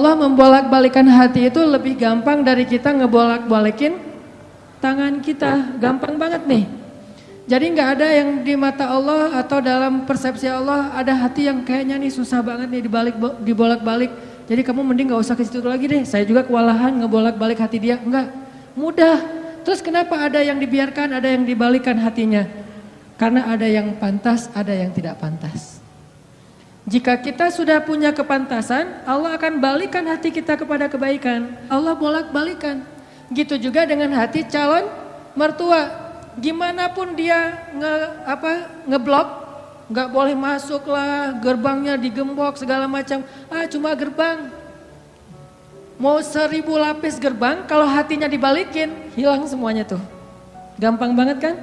Allah membolak-balikan hati itu lebih gampang dari kita ngebolak-balikin tangan kita. Gampang banget nih. Jadi nggak ada yang di mata Allah atau dalam persepsi Allah ada hati yang kayaknya nih susah banget nih dibalik dibolak-balik. Jadi kamu mending nggak usah ke situ lagi deh. Saya juga kewalahan ngebolak-balik hati dia. Enggak, mudah. Terus kenapa ada yang dibiarkan, ada yang dibalikan hatinya? Karena ada yang pantas, ada yang tidak pantas. Jika kita sudah punya kepantasan, Allah akan balikan hati kita kepada kebaikan. Allah bolak-balikan. Gitu juga dengan hati calon mertua. Gimana pun dia nge, apa, ngeblok, nggak boleh masuk lah, gerbangnya digembok segala macam. Ah cuma gerbang. Mau seribu lapis gerbang, kalau hatinya dibalikin, hilang semuanya tuh. Gampang banget kan?